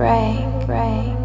break, break.